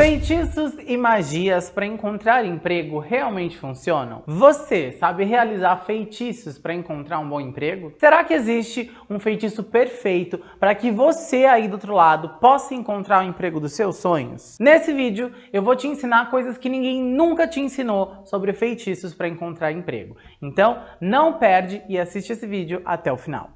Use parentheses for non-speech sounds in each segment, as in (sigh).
Feitiços e magias para encontrar emprego realmente funcionam? Você sabe realizar feitiços para encontrar um bom emprego? Será que existe um feitiço perfeito para que você aí do outro lado possa encontrar o emprego dos seus sonhos? Nesse vídeo eu vou te ensinar coisas que ninguém nunca te ensinou sobre feitiços para encontrar emprego. Então não perde e assiste esse vídeo até o final.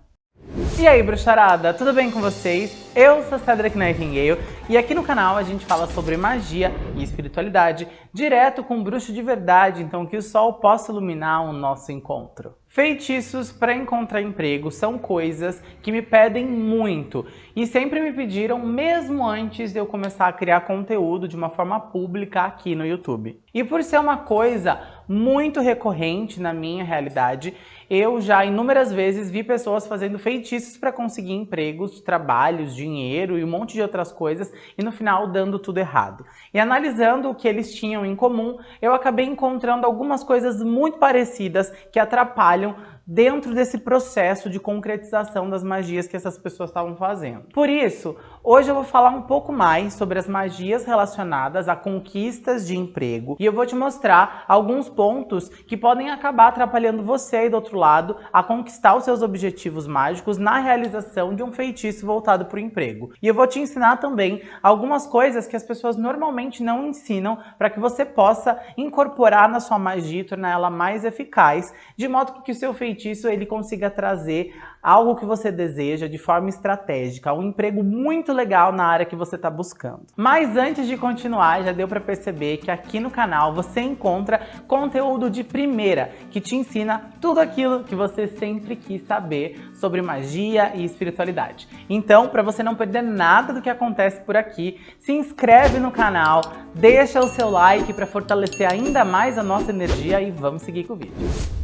E aí, bruxarada, tudo bem com vocês? Eu sou Cedric Nightingale e aqui no canal a gente fala sobre magia e espiritualidade direto com um bruxo de verdade, então que o sol possa iluminar o nosso encontro. Feitiços para encontrar emprego são coisas que me pedem muito e sempre me pediram mesmo antes de eu começar a criar conteúdo de uma forma pública aqui no YouTube. E por ser uma coisa muito recorrente na minha realidade, eu já inúmeras vezes vi pessoas fazendo feitiços para conseguir empregos, trabalhos, dinheiro e um monte de outras coisas e no final dando tudo errado. E analisando o que eles tinham em comum, eu acabei encontrando algumas coisas muito parecidas que atrapalham dentro desse processo de concretização das magias que essas pessoas estavam fazendo. Por isso, hoje eu vou falar um pouco mais sobre as magias relacionadas a conquistas de emprego e eu vou te mostrar alguns pontos que podem acabar atrapalhando você aí do outro lado a conquistar os seus objetivos mágicos na realização de um feitiço voltado para o emprego. E eu vou te ensinar também algumas coisas que as pessoas normalmente não ensinam para que você possa incorporar na sua magia e tornar ela mais eficaz, de modo que o seu feitiço feitiço ele consiga trazer algo que você deseja de forma estratégica, um emprego muito legal na área que você está buscando. Mas antes de continuar, já deu para perceber que aqui no canal você encontra conteúdo de primeira, que te ensina tudo aquilo que você sempre quis saber sobre magia e espiritualidade. Então, para você não perder nada do que acontece por aqui, se inscreve no canal, deixa o seu like para fortalecer ainda mais a nossa energia e vamos seguir com o vídeo.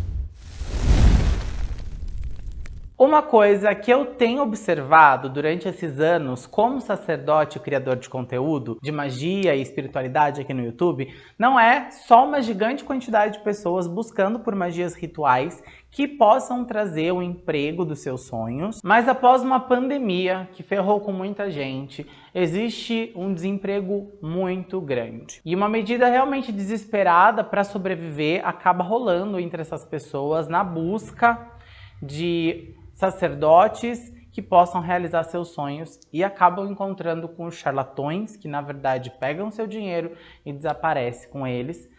Uma coisa que eu tenho observado durante esses anos como sacerdote e criador de conteúdo de magia e espiritualidade aqui no YouTube, não é só uma gigante quantidade de pessoas buscando por magias rituais que possam trazer o emprego dos seus sonhos, mas após uma pandemia que ferrou com muita gente, existe um desemprego muito grande. E uma medida realmente desesperada para sobreviver acaba rolando entre essas pessoas na busca de sacerdotes que possam realizar seus sonhos e acabam encontrando com charlatões que na verdade pegam seu dinheiro e desaparecem com eles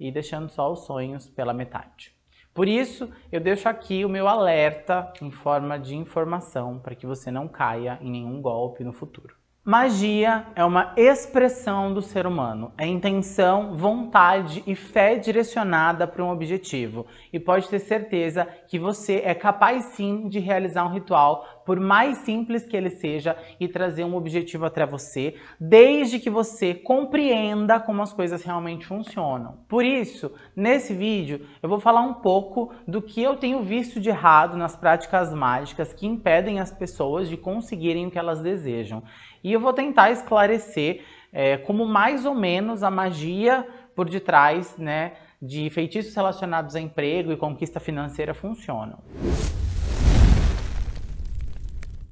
e deixando só os sonhos pela metade. Por isso, eu deixo aqui o meu alerta em forma de informação para que você não caia em nenhum golpe no futuro. Magia é uma expressão do ser humano, é intenção, vontade e fé direcionada para um objetivo. E pode ter certeza que você é capaz sim de realizar um ritual por mais simples que ele seja, e trazer um objetivo até você, desde que você compreenda como as coisas realmente funcionam. Por isso, nesse vídeo, eu vou falar um pouco do que eu tenho visto de errado nas práticas mágicas que impedem as pessoas de conseguirem o que elas desejam. E eu vou tentar esclarecer é, como mais ou menos a magia por detrás né, de feitiços relacionados a emprego e conquista financeira funcionam.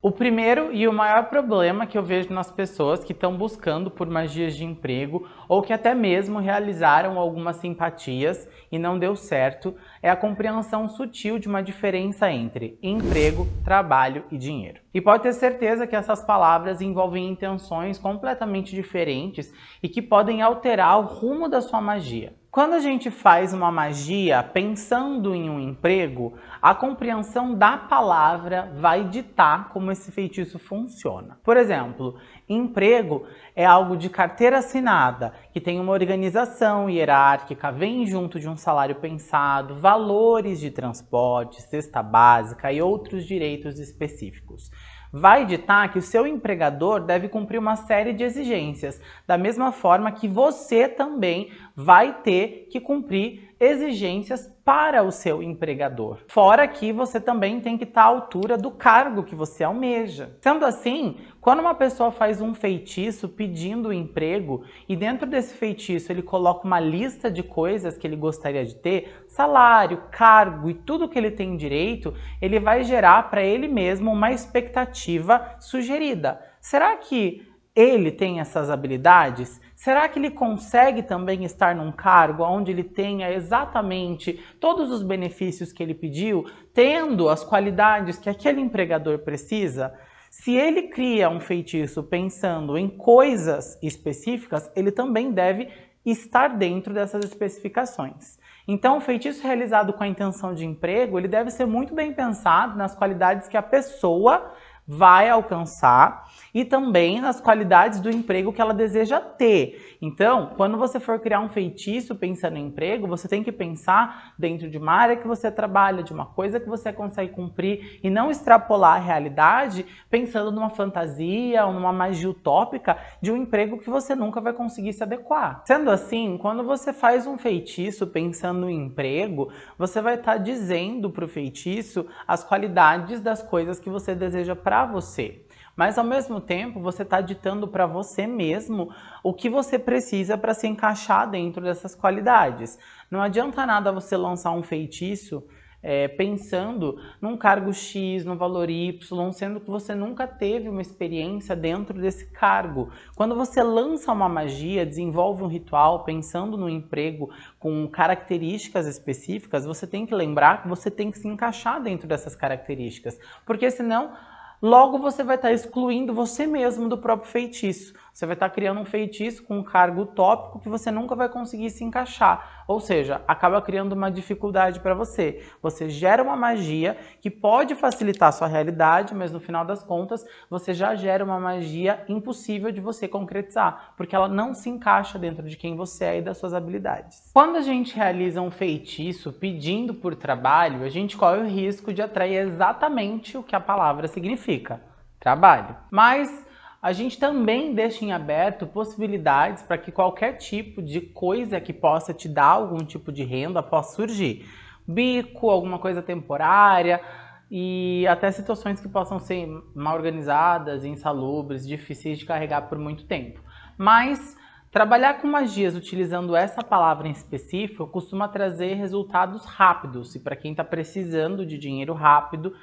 O primeiro e o maior problema que eu vejo nas pessoas que estão buscando por magias de emprego ou que até mesmo realizaram algumas simpatias e não deu certo é a compreensão sutil de uma diferença entre emprego, trabalho e dinheiro. E pode ter certeza que essas palavras envolvem intenções completamente diferentes e que podem alterar o rumo da sua magia. Quando a gente faz uma magia pensando em um emprego, a compreensão da palavra vai ditar como esse feitiço funciona. Por exemplo, emprego é algo de carteira assinada, que tem uma organização hierárquica, vem junto de um salário pensado, valores de transporte, cesta básica e outros direitos específicos vai ditar que o seu empregador deve cumprir uma série de exigências, da mesma forma que você também vai ter que cumprir exigências para o seu empregador. Fora que você também tem que estar à altura do cargo que você almeja. Sendo assim, quando uma pessoa faz um feitiço pedindo emprego e dentro desse feitiço ele coloca uma lista de coisas que ele gostaria de ter, salário, cargo e tudo que ele tem direito, ele vai gerar para ele mesmo uma expectativa sugerida. Será que ele tem essas habilidades? Será que ele consegue também estar num cargo onde ele tenha exatamente todos os benefícios que ele pediu, tendo as qualidades que aquele empregador precisa? Se ele cria um feitiço pensando em coisas específicas, ele também deve estar dentro dessas especificações. Então, o feitiço realizado com a intenção de emprego, ele deve ser muito bem pensado nas qualidades que a pessoa vai alcançar e também nas qualidades do emprego que ela deseja ter. Então, quando você for criar um feitiço pensando em emprego, você tem que pensar dentro de uma área que você trabalha, de uma coisa que você consegue cumprir e não extrapolar a realidade pensando numa fantasia ou numa magia utópica de um emprego que você nunca vai conseguir se adequar. Sendo assim, quando você faz um feitiço pensando em emprego, você vai estar tá dizendo para o feitiço as qualidades das coisas que você deseja para para você. Mas ao mesmo tempo, você está ditando para você mesmo o que você precisa para se encaixar dentro dessas qualidades. Não adianta nada você lançar um feitiço é, pensando num cargo X, no valor Y, sendo que você nunca teve uma experiência dentro desse cargo. Quando você lança uma magia, desenvolve um ritual pensando no emprego com características específicas, você tem que lembrar que você tem que se encaixar dentro dessas características, porque senão logo você vai estar excluindo você mesmo do próprio feitiço. Você vai estar criando um feitiço com um cargo utópico que você nunca vai conseguir se encaixar. Ou seja, acaba criando uma dificuldade para você. Você gera uma magia que pode facilitar a sua realidade, mas no final das contas, você já gera uma magia impossível de você concretizar, porque ela não se encaixa dentro de quem você é e das suas habilidades. Quando a gente realiza um feitiço pedindo por trabalho, a gente corre o risco de atrair exatamente o que a palavra significa, trabalho. Mas a gente também deixa em aberto possibilidades para que qualquer tipo de coisa que possa te dar algum tipo de renda possa surgir. Bico, alguma coisa temporária e até situações que possam ser mal organizadas, insalubres, difíceis de carregar por muito tempo. Mas trabalhar com magias utilizando essa palavra em específico costuma trazer resultados rápidos e para quem está precisando de dinheiro rápido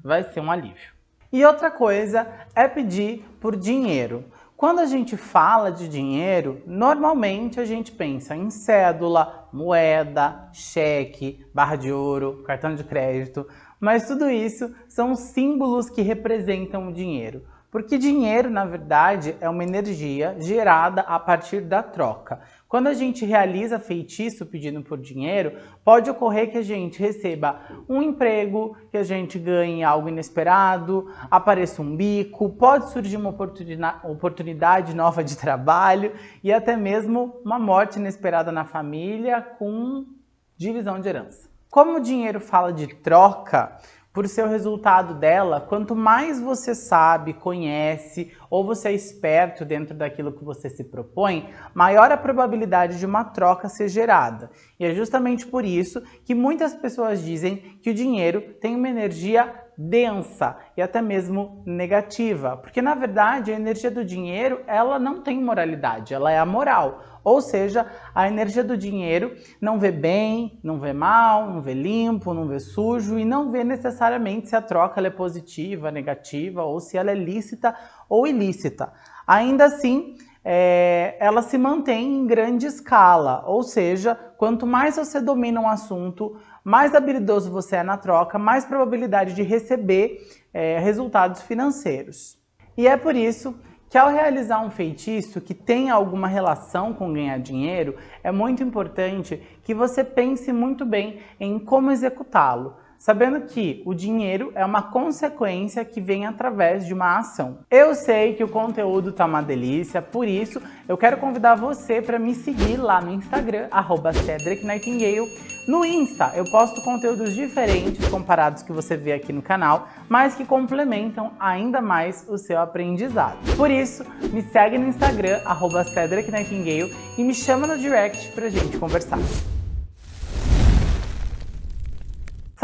vai ser um alívio. E outra coisa é pedir por dinheiro. Quando a gente fala de dinheiro, normalmente a gente pensa em cédula, moeda, cheque, barra de ouro, cartão de crédito, mas tudo isso são símbolos que representam o dinheiro. Porque dinheiro, na verdade, é uma energia gerada a partir da troca. Quando a gente realiza feitiço pedindo por dinheiro, pode ocorrer que a gente receba um emprego, que a gente ganhe algo inesperado, apareça um bico, pode surgir uma oportunidade nova de trabalho e até mesmo uma morte inesperada na família com divisão de herança. Como o dinheiro fala de troca, por ser o resultado dela, quanto mais você sabe, conhece ou você é esperto dentro daquilo que você se propõe, maior a probabilidade de uma troca ser gerada. E é justamente por isso que muitas pessoas dizem que o dinheiro tem uma energia densa e até mesmo negativa, porque na verdade a energia do dinheiro ela não tem moralidade, ela é amoral. Ou seja, a energia do dinheiro não vê bem, não vê mal, não vê limpo, não vê sujo e não vê necessariamente se a troca é positiva, negativa ou se ela é lícita ou ilícita. Ainda assim, é, ela se mantém em grande escala, ou seja, quanto mais você domina um assunto, mais habilidoso você é na troca, mais probabilidade de receber é, resultados financeiros. E é por isso que ao realizar um feitiço que tenha alguma relação com ganhar dinheiro, é muito importante que você pense muito bem em como executá-lo sabendo que o dinheiro é uma consequência que vem através de uma ação. Eu sei que o conteúdo tá uma delícia, por isso eu quero convidar você para me seguir lá no Instagram, arroba Cedric Nightingale. No Insta eu posto conteúdos diferentes comparados que você vê aqui no canal, mas que complementam ainda mais o seu aprendizado. Por isso, me segue no Instagram, arroba Cedric Nightingale, e me chama no direct pra gente conversar.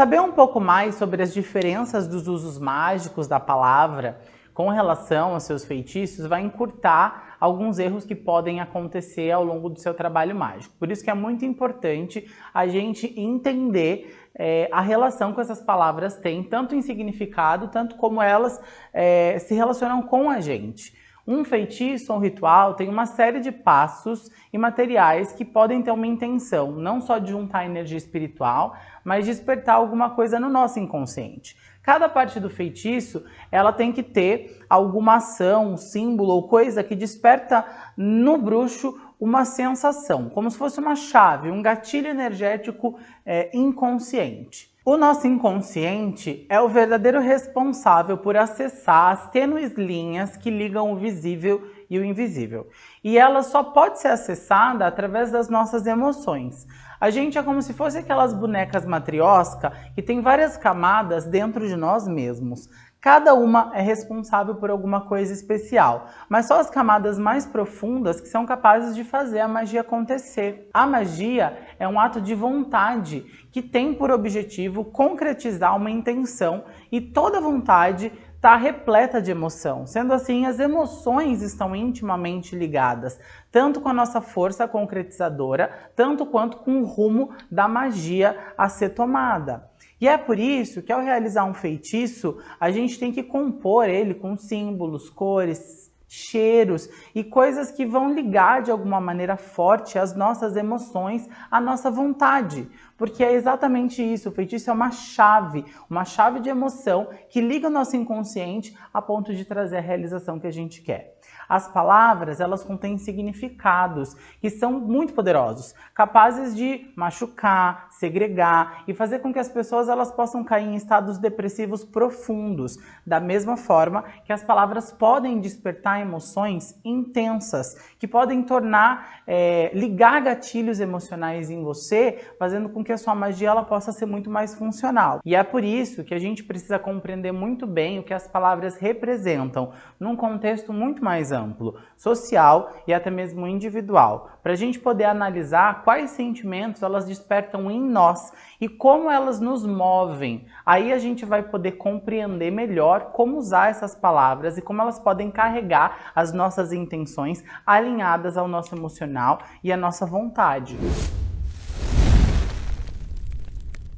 Saber um pouco mais sobre as diferenças dos usos mágicos da palavra com relação aos seus feitiços vai encurtar alguns erros que podem acontecer ao longo do seu trabalho mágico. Por isso que é muito importante a gente entender é, a relação que essas palavras têm, tanto em significado, tanto como elas é, se relacionam com a gente. Um feitiço um ritual tem uma série de passos e materiais que podem ter uma intenção, não só de juntar energia espiritual, mas despertar alguma coisa no nosso inconsciente. Cada parte do feitiço, ela tem que ter alguma ação, símbolo ou coisa que desperta no bruxo uma sensação, como se fosse uma chave, um gatilho energético é, inconsciente. O nosso inconsciente é o verdadeiro responsável por acessar as tênues linhas que ligam o visível e o invisível. E ela só pode ser acessada através das nossas emoções. A gente é como se fosse aquelas bonecas matriosca que tem várias camadas dentro de nós mesmos. Cada uma é responsável por alguma coisa especial, mas só as camadas mais profundas que são capazes de fazer a magia acontecer. A magia é um ato de vontade que tem por objetivo concretizar uma intenção e toda vontade está repleta de emoção. Sendo assim, as emoções estão intimamente ligadas, tanto com a nossa força concretizadora, tanto quanto com o rumo da magia a ser tomada. E é por isso que ao realizar um feitiço, a gente tem que compor ele com símbolos, cores, cheiros e coisas que vão ligar de alguma maneira forte as nossas emoções, a nossa vontade. Porque é exatamente isso, o feitiço é uma chave, uma chave de emoção que liga o nosso inconsciente a ponto de trazer a realização que a gente quer. As palavras, elas contêm significados que são muito poderosos, capazes de machucar, segregar e fazer com que as pessoas elas possam cair em estados depressivos profundos, da mesma forma que as palavras podem despertar emoções intensas, que podem tornar, é, ligar gatilhos emocionais em você, fazendo com que a sua magia ela possa ser muito mais funcional. E é por isso que a gente precisa compreender muito bem o que as palavras representam, num contexto muito mais amplo, social e até mesmo individual, para a gente poder analisar quais sentimentos elas despertam em nós e como elas nos movem. Aí a gente vai poder compreender melhor como usar essas palavras e como elas podem carregar as nossas intenções alinhadas ao nosso emocional e à nossa vontade.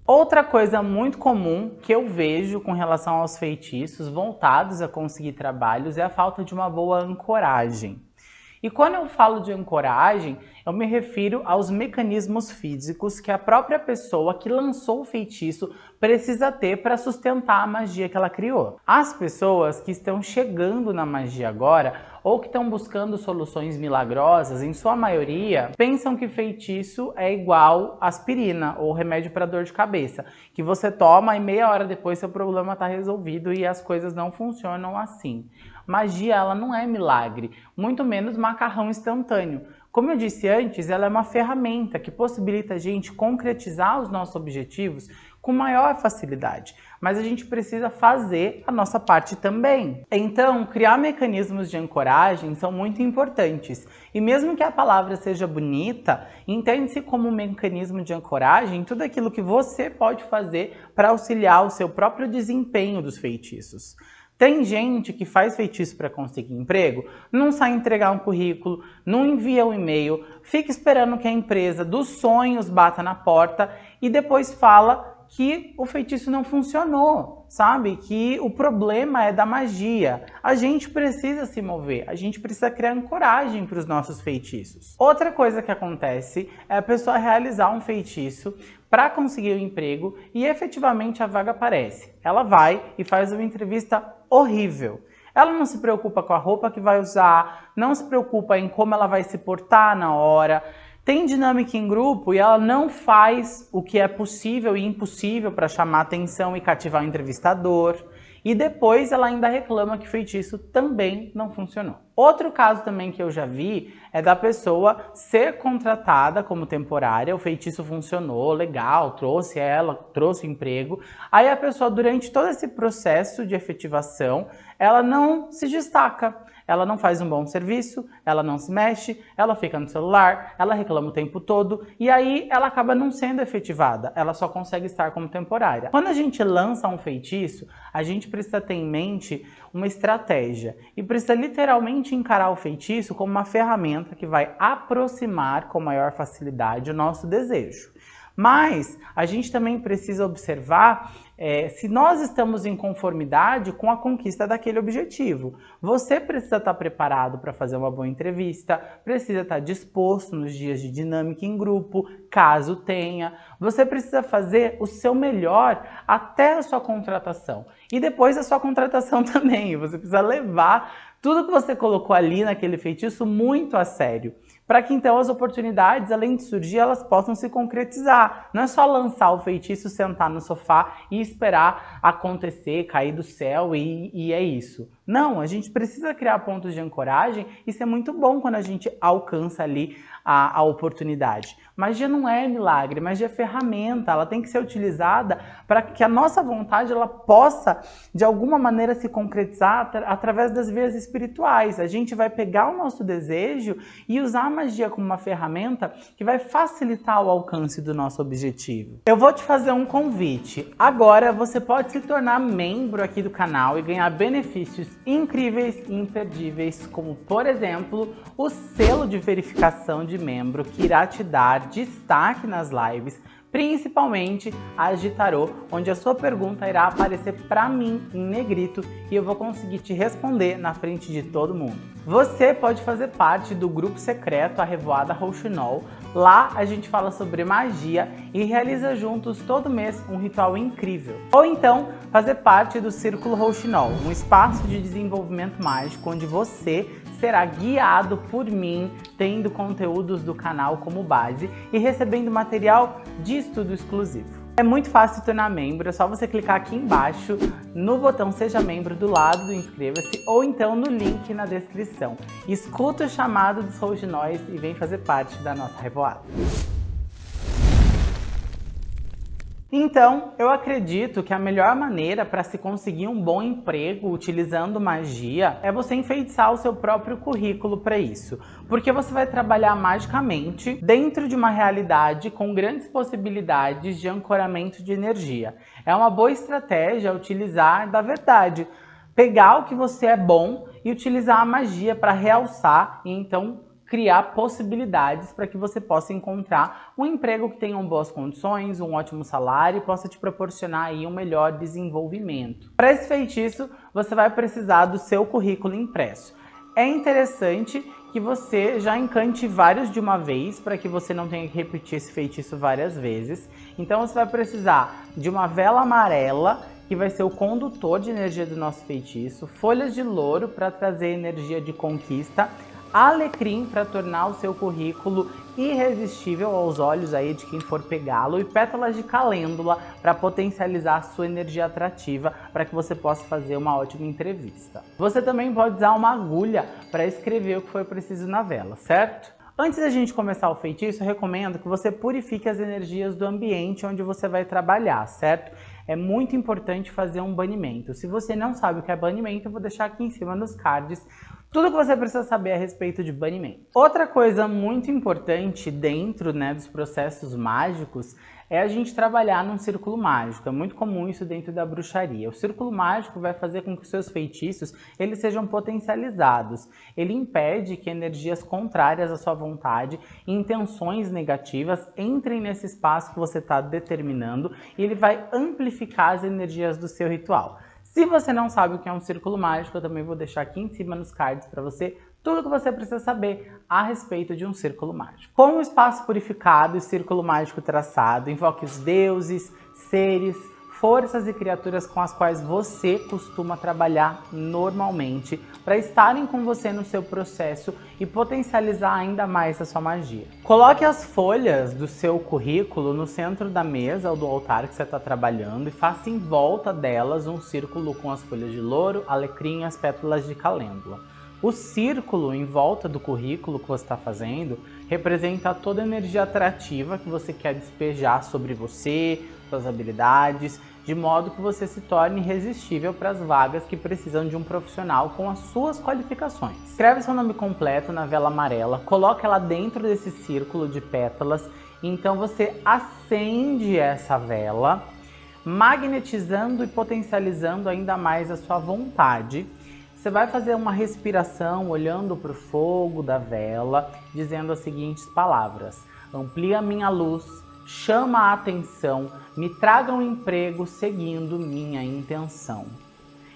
Outra coisa muito comum que eu vejo com relação aos feitiços voltados a conseguir trabalhos é a falta de uma boa ancoragem. E quando eu falo de ancoragem, eu me refiro aos mecanismos físicos que a própria pessoa que lançou o feitiço precisa ter para sustentar a magia que ela criou. As pessoas que estão chegando na magia agora ou que estão buscando soluções milagrosas, em sua maioria, pensam que feitiço é igual aspirina ou remédio para dor de cabeça, que você toma e meia hora depois seu problema está resolvido e as coisas não funcionam assim. Magia, ela não é milagre, muito menos macarrão instantâneo. Como eu disse antes, ela é uma ferramenta que possibilita a gente concretizar os nossos objetivos com maior facilidade, mas a gente precisa fazer a nossa parte também. Então, criar mecanismos de ancoragem são muito importantes. E mesmo que a palavra seja bonita, entende-se como um mecanismo de ancoragem tudo aquilo que você pode fazer para auxiliar o seu próprio desempenho dos feitiços. Tem gente que faz feitiço para conseguir emprego, não sai entregar um currículo, não envia um e-mail, fica esperando que a empresa dos sonhos bata na porta e depois fala que o feitiço não funcionou, sabe? Que o problema é da magia. A gente precisa se mover, a gente precisa criar coragem para os nossos feitiços. Outra coisa que acontece é a pessoa realizar um feitiço para conseguir o um emprego e efetivamente a vaga aparece. Ela vai e faz uma entrevista horrível. Ela não se preocupa com a roupa que vai usar, não se preocupa em como ela vai se portar na hora, tem dinâmica em grupo e ela não faz o que é possível e impossível para chamar atenção e cativar o entrevistador. E depois ela ainda reclama que feitiço também não funcionou. Outro caso também que eu já vi é da pessoa ser contratada como temporária, o feitiço funcionou, legal, trouxe ela, trouxe emprego. Aí a pessoa durante todo esse processo de efetivação, ela não se destaca ela não faz um bom serviço, ela não se mexe, ela fica no celular, ela reclama o tempo todo e aí ela acaba não sendo efetivada, ela só consegue estar como temporária. Quando a gente lança um feitiço, a gente precisa ter em mente uma estratégia e precisa literalmente encarar o feitiço como uma ferramenta que vai aproximar com maior facilidade o nosso desejo. Mas a gente também precisa observar é, se nós estamos em conformidade com a conquista daquele objetivo. Você precisa estar preparado para fazer uma boa entrevista, precisa estar disposto nos dias de dinâmica em grupo, caso tenha. Você precisa fazer o seu melhor até a sua contratação. E depois da sua contratação (laughs) também. Você precisa levar tudo que você colocou ali naquele feitiço muito a sério para que então as oportunidades, além de surgir, elas possam se concretizar. Não é só lançar o feitiço, sentar no sofá e esperar acontecer, cair do céu e, e é isso. Não, a gente precisa criar pontos de ancoragem. Isso é muito bom quando a gente alcança ali a, a oportunidade. Magia não é milagre, magia é ferramenta, ela tem que ser utilizada para que a nossa vontade ela possa, de alguma maneira, se concretizar através das vias espirituais. A gente vai pegar o nosso desejo e usar a magia como uma ferramenta que vai facilitar o alcance do nosso objetivo. Eu vou te fazer um convite. Agora você pode se tornar membro aqui do canal e ganhar benefícios incríveis e imperdíveis, como por exemplo, o selo de verificação de membro que irá te dar destaque nas lives, principalmente as de tarô, onde a sua pergunta irá aparecer para mim em negrito e eu vou conseguir te responder na frente de todo mundo. Você pode fazer parte do grupo secreto A Revoada Rouxinol. Lá a gente fala sobre magia e realiza juntos todo mês um ritual incrível. Ou então fazer parte do Círculo Rouxinol, um espaço de desenvolvimento mágico onde você será guiado por mim, tendo conteúdos do canal como base e recebendo material de estudo exclusivo. É muito fácil se tornar membro, é só você clicar aqui embaixo no botão Seja Membro do lado do Inscreva-se ou então no link na descrição. Escuta o chamado do Soul de Nós e vem fazer parte da nossa revoada. Então, eu acredito que a melhor maneira para se conseguir um bom emprego utilizando magia é você enfeitiçar o seu próprio currículo para isso. Porque você vai trabalhar magicamente dentro de uma realidade com grandes possibilidades de ancoramento de energia. É uma boa estratégia utilizar da verdade. Pegar o que você é bom e utilizar a magia para realçar e então criar possibilidades para que você possa encontrar um emprego que tenha boas condições, um ótimo salário e possa te proporcionar aí um melhor desenvolvimento. Para esse feitiço, você vai precisar do seu currículo impresso. É interessante que você já encante vários de uma vez para que você não tenha que repetir esse feitiço várias vezes. Então você vai precisar de uma vela amarela que vai ser o condutor de energia do nosso feitiço, folhas de louro para trazer energia de conquista, alecrim para tornar o seu currículo irresistível aos olhos aí de quem for pegá-lo e pétalas de calêndula para potencializar a sua energia atrativa para que você possa fazer uma ótima entrevista. Você também pode usar uma agulha para escrever o que foi preciso na vela, certo? Antes da gente começar o feitiço, eu recomendo que você purifique as energias do ambiente onde você vai trabalhar, certo? É muito importante fazer um banimento. Se você não sabe o que é banimento, eu vou deixar aqui em cima nos cards tudo que você precisa saber a respeito de banimento. Outra coisa muito importante dentro né, dos processos mágicos é a gente trabalhar num círculo mágico. É muito comum isso dentro da bruxaria. O círculo mágico vai fazer com que os seus feitiços eles sejam potencializados. Ele impede que energias contrárias à sua vontade, intenções negativas, entrem nesse espaço que você está determinando e ele vai amplificar as energias do seu ritual. Se você não sabe o que é um círculo mágico, eu também vou deixar aqui em cima nos cards para você tudo o que você precisa saber a respeito de um círculo mágico. Como o espaço purificado e círculo mágico traçado, invoque os deuses, seres, forças e criaturas com as quais você costuma trabalhar normalmente para estarem com você no seu processo e potencializar ainda mais a sua magia. Coloque as folhas do seu currículo no centro da mesa ou do altar que você está trabalhando e faça em volta delas um círculo com as folhas de louro, alecrim e as pétalas de calêndula. O círculo em volta do currículo que você está fazendo representa toda a energia atrativa que você quer despejar sobre você, suas habilidades, de modo que você se torne irresistível para as vagas que precisam de um profissional com as suas qualificações. Escreve seu nome completo na vela amarela, coloque ela dentro desse círculo de pétalas, então você acende essa vela, magnetizando e potencializando ainda mais a sua vontade. Você vai fazer uma respiração olhando para o fogo da vela, dizendo as seguintes palavras: Amplia minha luz, chama a atenção, me traga um emprego seguindo minha intenção.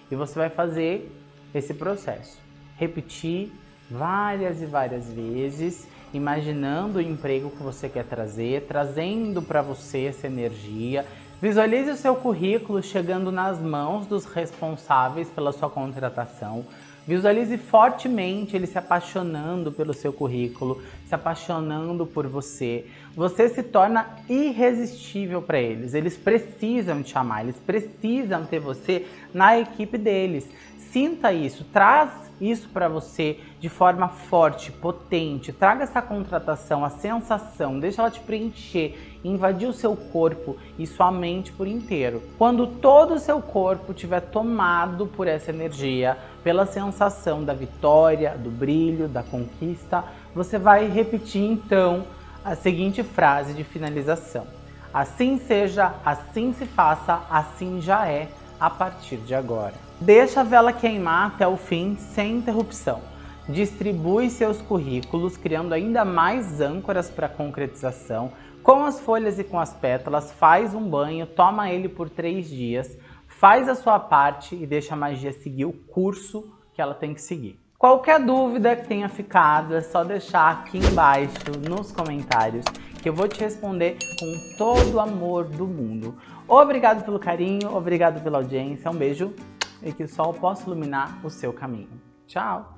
E você vai fazer esse processo. Repetir várias e várias vezes, imaginando o emprego que você quer trazer, trazendo para você essa energia. Visualize o seu currículo chegando nas mãos dos responsáveis pela sua contratação. Visualize fortemente ele se apaixonando pelo seu currículo, se apaixonando por você. Você se torna irresistível para eles. Eles precisam te amar, eles precisam ter você na equipe deles. Sinta isso, traz isso para você de forma forte, potente. Traga essa contratação, a sensação, deixa ela te preencher, invadir o seu corpo e sua mente por inteiro. Quando todo o seu corpo estiver tomado por essa energia, pela sensação da vitória, do brilho, da conquista, você vai repetir então a seguinte frase de finalização. Assim seja, assim se faça, assim já é a partir de agora. Deixa a vela queimar até o fim sem interrupção. Distribui seus currículos, criando ainda mais âncoras para concretização. Com as folhas e com as pétalas, faz um banho, toma ele por três dias, faz a sua parte e deixa a magia seguir o curso que ela tem que seguir. Qualquer dúvida que tenha ficado, é só deixar aqui embaixo nos comentários que eu vou te responder com todo o amor do mundo. Obrigado pelo carinho, obrigado pela audiência, um beijo e que o sol possa iluminar o seu caminho. Tchau!